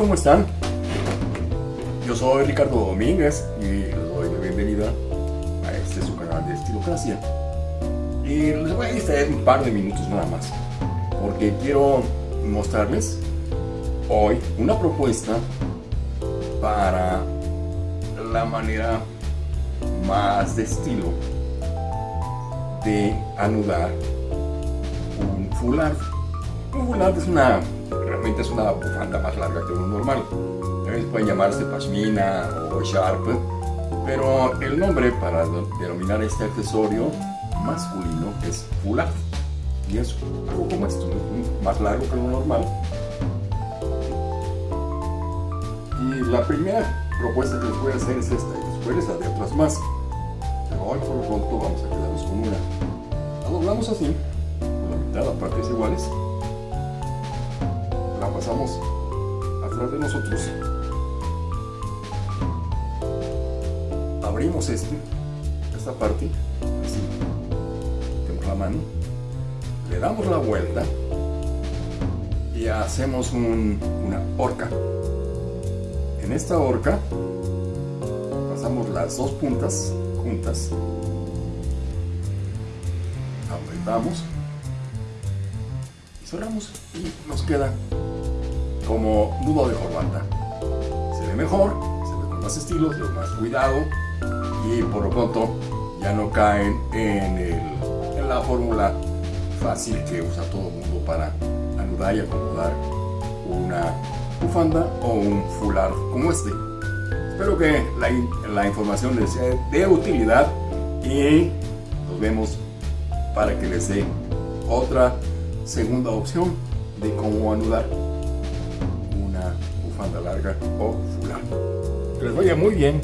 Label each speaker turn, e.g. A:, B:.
A: ¿Cómo están? Yo soy Ricardo Domínguez y les doy la bienvenida a este su canal de Estilocracia. Y les voy a distraer un par de minutos nada más, porque quiero mostrarles hoy una propuesta para la manera más de estilo de anudar un fular. Un fular es una es una bufanda más larga que uno normal. También puede llamarse pashmina o sharp, pero el nombre para denominar este accesorio masculino es fular. Y es algo como esto, más largo que lo normal. Y la primera propuesta que les voy a hacer es esta, y después les haré otras más. Pero hoy por lo pronto vamos a quedarnos con una. La doblamos así, por la mitad a partes iguales pasamos atrás de nosotros. Abrimos este esta parte así la mano. Le damos la vuelta y hacemos una horca. En esta horca pasamos las dos puntas juntas. Apretamos y cerramos y nos queda como nudo de corbata. Se ve mejor, se ve con más estilos, con más cuidado y por lo pronto ya no caen en, la fórmula fácil que usa todo el mundo para anudar y acomodar una bufanda o un fular como este. Espero que la información les sea de utilidad y nos vemos para que les dé otra segunda opción de cómo anudar bufanda larga o fulano. Que les vaya muy bien.